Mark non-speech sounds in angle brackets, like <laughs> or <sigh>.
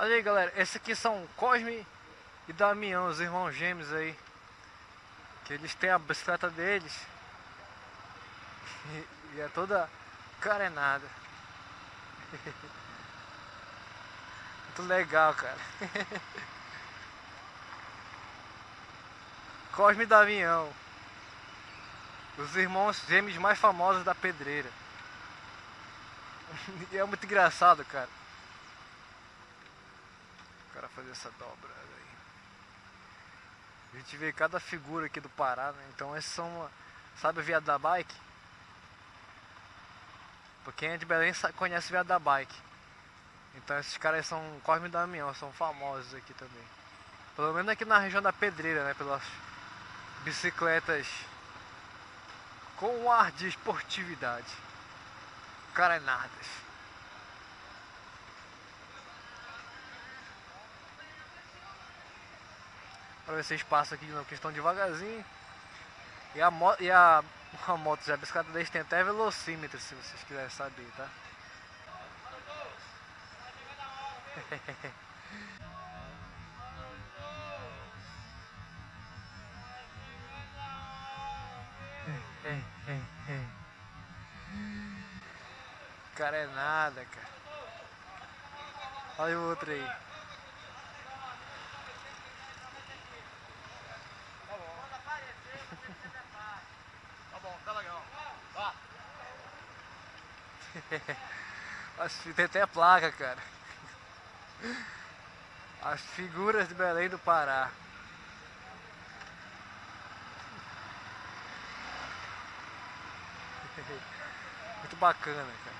Olha aí galera, esses aqui são Cosme e Damião, os irmãos gêmeos aí. Que eles têm a bicicleta deles. E, <laughs> e é toda carenada. <laughs> Muito legal, cara. <laughs> Cosme e Damião. Os irmãos gêmeos mais famosos da pedreira. E é muito engraçado, cara cara fazer essa dobra aí. A gente vê cada figura aqui do Pará, né? Então esses são, sabe o viado da bike? Pra quem é de Belém conhece o viado da bike. Então esses caras são Cosme e Damião, são famosos aqui também. Pelo menos aqui na região da Pedreira, né? Pelas bicicletas com um ar de esportividade. Carenadas. Pra ver se vocês passam aqui novo, que estão devagarzinho. E a, moto, e a, <laughs> a moto, já, a bicicleta deles tem até velocímetro, se vocês quiserem saber, tá? <laughs> cara é nada, cara. Olha o outro aí. <laughs> Tem até placa, cara. As figuras de Belém do Pará. <laughs> Muito bacana, cara.